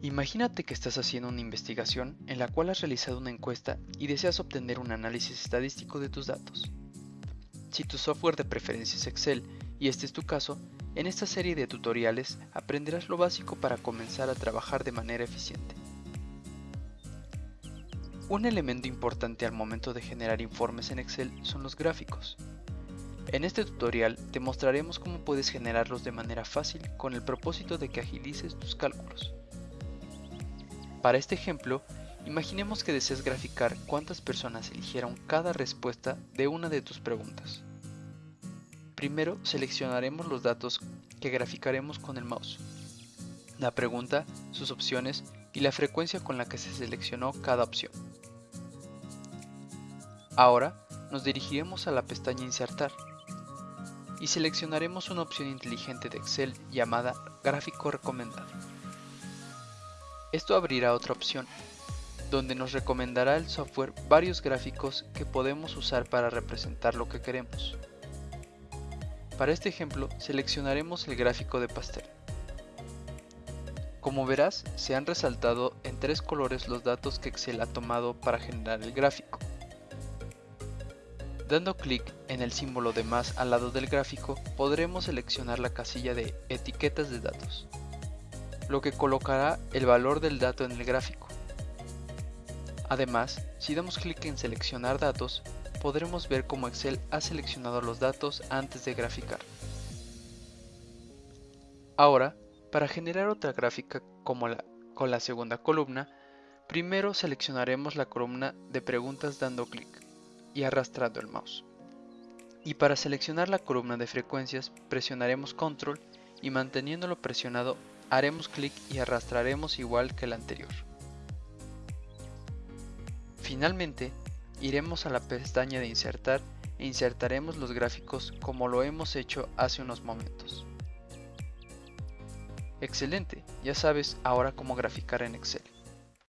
Imagínate que estás haciendo una investigación en la cual has realizado una encuesta y deseas obtener un análisis estadístico de tus datos. Si tu software de preferencia es Excel y este es tu caso, en esta serie de tutoriales aprenderás lo básico para comenzar a trabajar de manera eficiente. Un elemento importante al momento de generar informes en Excel son los gráficos. En este tutorial te mostraremos cómo puedes generarlos de manera fácil con el propósito de que agilices tus cálculos. Para este ejemplo, imaginemos que deseas graficar cuántas personas eligieron cada respuesta de una de tus preguntas. Primero seleccionaremos los datos que graficaremos con el mouse, la pregunta, sus opciones y la frecuencia con la que se seleccionó cada opción. Ahora nos dirigiremos a la pestaña Insertar y seleccionaremos una opción inteligente de Excel llamada Gráfico recomendado. Esto abrirá otra opción, donde nos recomendará el software varios gráficos que podemos usar para representar lo que queremos. Para este ejemplo seleccionaremos el gráfico de pastel. Como verás, se han resaltado en tres colores los datos que Excel ha tomado para generar el gráfico. Dando clic en el símbolo de más al lado del gráfico, podremos seleccionar la casilla de Etiquetas de datos, lo que colocará el valor del dato en el gráfico. Además, si damos clic en Seleccionar datos, podremos ver cómo Excel ha seleccionado los datos antes de graficar. Ahora, para generar otra gráfica como la, con la segunda columna, primero seleccionaremos la columna de preguntas dando clic y arrastrando el mouse. Y para seleccionar la columna de frecuencias presionaremos control y manteniéndolo presionado haremos clic y arrastraremos igual que el anterior. Finalmente, iremos a la pestaña de insertar e insertaremos los gráficos como lo hemos hecho hace unos momentos. Excelente, ya sabes ahora cómo graficar en Excel.